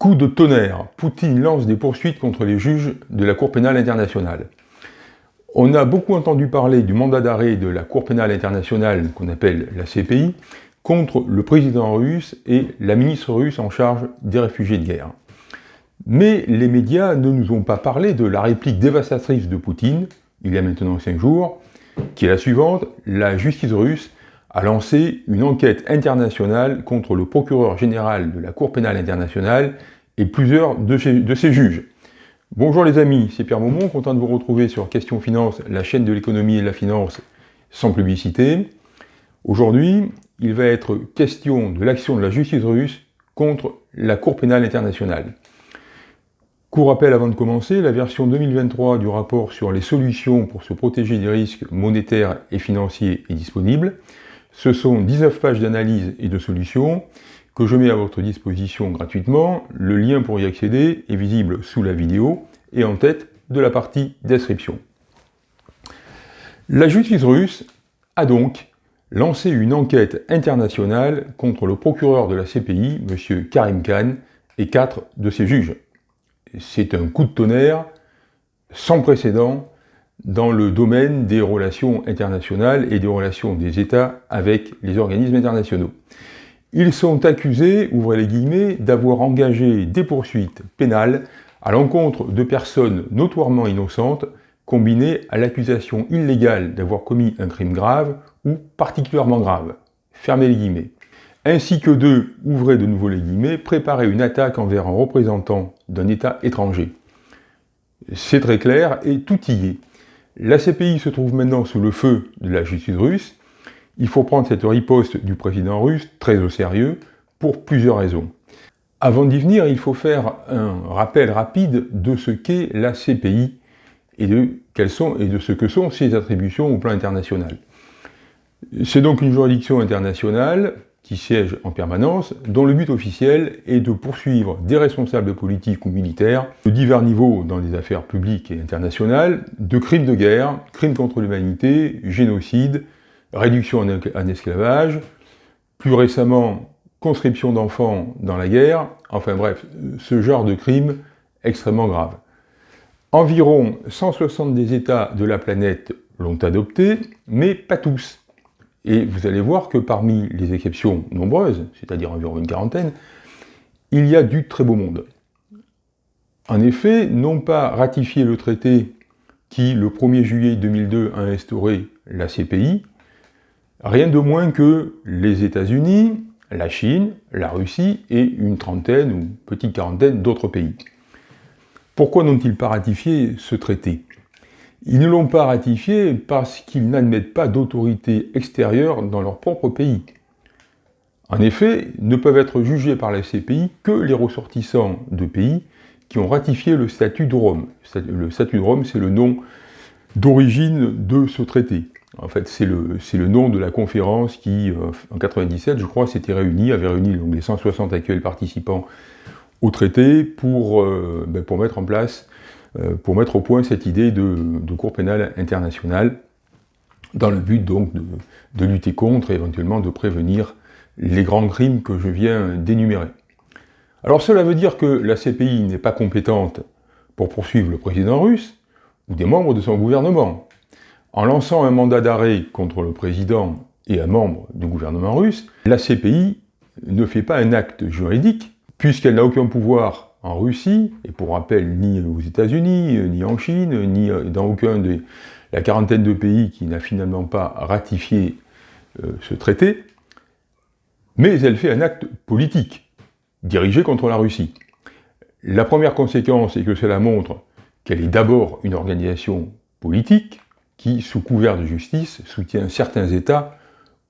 Coup de tonnerre, Poutine lance des poursuites contre les juges de la Cour pénale internationale. On a beaucoup entendu parler du mandat d'arrêt de la Cour pénale internationale, qu'on appelle la CPI, contre le président russe et la ministre russe en charge des réfugiés de guerre. Mais les médias ne nous ont pas parlé de la réplique dévastatrice de Poutine, il y a maintenant cinq jours, qui est la suivante, la justice russe a lancé une enquête internationale contre le procureur général de la Cour pénale internationale et plusieurs de ses, juges. Bonjour les amis, c'est Pierre Maumont, content de vous retrouver sur Question Finance, la chaîne de l'économie et de la finance sans publicité. Aujourd'hui, il va être question de l'action de la justice russe contre la Cour pénale internationale. Court rappel avant de commencer, la version 2023 du rapport sur les solutions pour se protéger des risques monétaires et financiers est disponible. Ce sont 19 pages d'analyse et de solutions que je mets à votre disposition gratuitement. Le lien pour y accéder est visible sous la vidéo et en tête de la partie description. La justice russe a donc lancé une enquête internationale contre le procureur de la CPI, M. Karim Khan, et quatre de ses juges. C'est un coup de tonnerre sans précédent dans le domaine des relations internationales et des relations des États avec les organismes internationaux. Ils sont accusés, ouvrez les guillemets, d'avoir engagé des poursuites pénales à l'encontre de personnes notoirement innocentes combinées à l'accusation illégale d'avoir commis un crime grave ou particulièrement grave. Fermez les guillemets. Ainsi que de, ouvrez de nouveau les guillemets, préparer une attaque envers un représentant d'un État étranger. C'est très clair et tout y est. La CPI se trouve maintenant sous le feu de la justice russe. Il faut prendre cette riposte du président russe très au sérieux pour plusieurs raisons. Avant d'y venir, il faut faire un rappel rapide de ce qu'est la CPI et de, quelles sont, et de ce que sont ses attributions au plan international. C'est donc une juridiction internationale qui siège en permanence, dont le but officiel est de poursuivre des responsables politiques ou militaires de divers niveaux dans les affaires publiques et internationales, de crimes de guerre, crimes contre l'humanité, génocide, réduction en esclavage, plus récemment conscription d'enfants dans la guerre, enfin bref, ce genre de crimes extrêmement graves. Environ 160 des États de la planète l'ont adopté, mais pas tous. Et vous allez voir que parmi les exceptions nombreuses, c'est-à-dire environ une quarantaine, il y a du très beau monde. En effet, non pas ratifier le traité qui, le 1er juillet 2002, a instauré la CPI, rien de moins que les États-Unis, la Chine, la Russie et une trentaine ou petite quarantaine d'autres pays. Pourquoi n'ont-ils pas ratifié ce traité? Ils ne l'ont pas ratifié parce qu'ils n'admettent pas d'autorité extérieure dans leur propre pays. En effet, ne peuvent être jugés par la CPI que les ressortissants de pays qui ont ratifié le statut de Rome. Le statut de Rome, c'est le nom d'origine de ce traité. En fait, c'est le, nom de la conférence qui, euh, en 97, je crois, s'était réunie, avait réuni les 160 actuels participants au traité pour, euh, ben, pour mettre en place pour mettre au point cette idée de, Cour pénale internationale, dans le but donc de, lutter contre et éventuellement de prévenir les grands crimes que je viens d'énumérer. Alors cela veut dire que la CPI n'est pas compétente pour poursuivre le président russe ou des membres de son gouvernement. En lançant un mandat d'arrêt contre le président et un membre du gouvernement russe, la CPI ne fait pas un acte juridique, puisqu'elle n'a aucun pouvoir en Russie, et pour rappel, ni aux États-Unis, ni en Chine, ni dans aucun de la quarantaine de pays qui n'a finalement pas ratifié euh, ce traité, mais elle fait un acte politique, dirigé contre la Russie. La première conséquence est que cela montre qu'elle est d'abord une organisation politique qui, sous couvert de justice, soutient certains États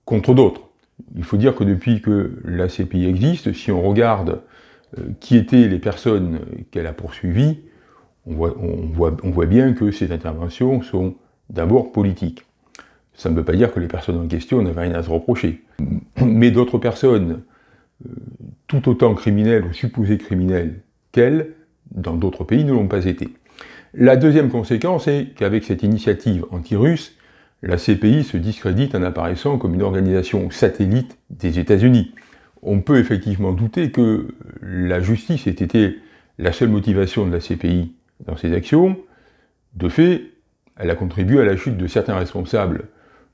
contre d'autres. Il faut dire que depuis que la CPI existe, si on regarde euh, qui étaient les personnes qu'elle a poursuivies, on voit, bien que ces interventions sont d'abord politiques. Ça ne veut pas dire que les personnes en question n'avaient rien à se reprocher. Mais d'autres personnes, euh, tout autant criminelles ou supposées criminelles qu'elles, dans d'autres pays, ne l'ont pas été. La deuxième conséquence est qu'avec cette initiative anti-russe, la CPI se discrédite en apparaissant comme une organisation satellite des États-Unis, on peut effectivement douter que la justice ait été la seule motivation de la CPI dans ses actions. De fait, elle a contribué à la chute de certains responsables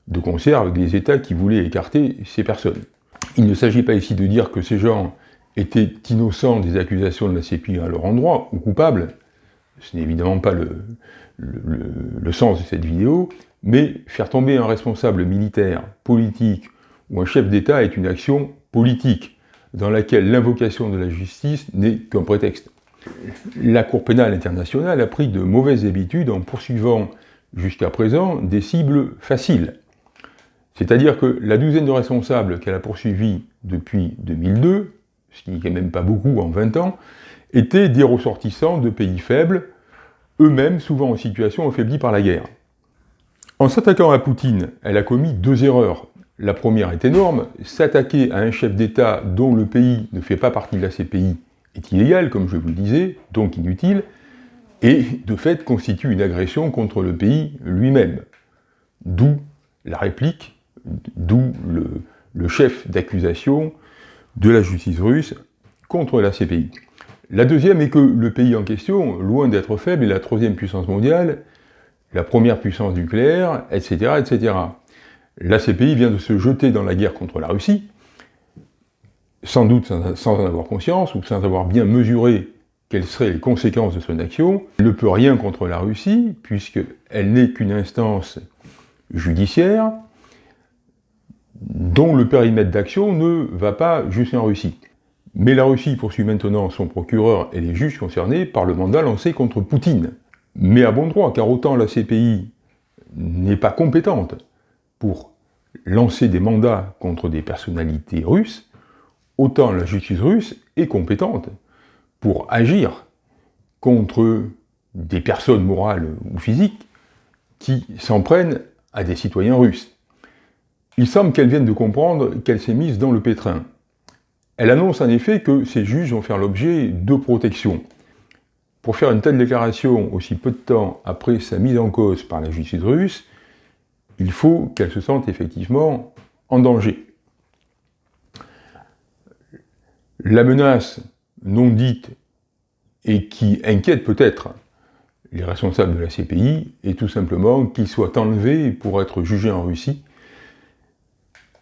de concert avec des États qui voulaient écarter ces personnes. Il ne s'agit pas ici de dire que ces gens étaient innocents des accusations de la CPI à leur endroit, ou coupables, ce n'est évidemment pas le, le, sens de cette vidéo, mais faire tomber un responsable militaire, politique ou un chef d'État est une action politique, dans laquelle l'invocation de la justice n'est qu'un prétexte. La Cour pénale internationale a pris de mauvaises habitudes en poursuivant jusqu'à présent des cibles faciles. C'est-à-dire que la douzaine de responsables qu'elle a poursuivis depuis 2002, ce qui n'est même pas beaucoup en 20 ans, étaient des ressortissants de pays faibles, eux-mêmes souvent en situation affaiblie par la guerre. En s'attaquant à Poutine, elle a commis deux erreurs. La première est énorme, s'attaquer à un chef d'État dont le pays ne fait pas partie de la CPI est illégal, comme je vous le disais, donc inutile, et de fait constitue une agression contre le pays lui-même. D'où la réplique, d'où le, chef d'accusation de la justice russe contre la CPI. La deuxième est que le pays en question, loin d'être faible, est la troisième puissance mondiale, la première puissance nucléaire, etc., etc. La CPI vient de se jeter dans la guerre contre la Russie, sans doute sans, en avoir conscience, ou sans avoir bien mesuré quelles seraient les conséquences de son action. Elle ne peut rien contre la Russie, puisqu'elle n'est qu'une instance judiciaire, dont le périmètre d'action ne va pas jusqu'en Russie. Mais la Russie poursuit maintenant son procureur et les juges concernés par le mandat lancé contre Poutine. Mais à bon droit, car autant la CPI n'est pas compétente pour lancer des mandats contre des personnalités russes, autant la justice russe est compétente pour agir contre des personnes morales ou physiques qui s'en prennent à des citoyens russes. Il semble qu'elle vienne de comprendre qu'elle s'est mise dans le pétrin. Elle annonce en effet que ces juges vont faire l'objet de protection. Pour faire une telle déclaration aussi peu de temps après sa mise en cause par la justice russe, il faut qu'elle se sente effectivement en danger. La menace non dite et qui inquiète peut-être les responsables de la CPI est tout simplement qu'ils soient enlevés pour être jugés en Russie.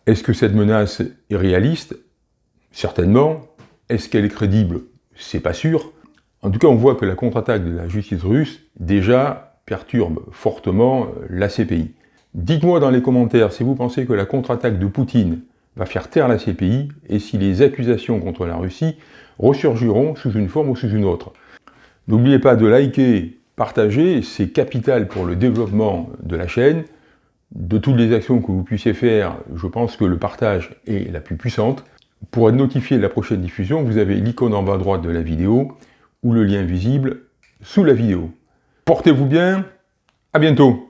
Est-ce que cette menace est réaliste? Certainement. Est-ce qu'elle est crédible? C'est pas sûr. En tout cas, on voit que la contre-attaque de la justice russe, déjà, perturbe fortement la CPI. Dites-moi dans les commentaires si vous pensez que la contre-attaque de Poutine va faire taire la CPI et si les accusations contre la Russie ressurgiront sous une forme ou sous une autre. N'oubliez pas de liker, partager, c'est capital pour le développement de la chaîne. De toutes les actions que vous puissiez faire, je pense que le partage est la plus puissante. Pour être notifié de la prochaine diffusion, vous avez l'icône en bas à droite de la vidéo ou le lien visible sous la vidéo. Portez-vous bien, à bientôt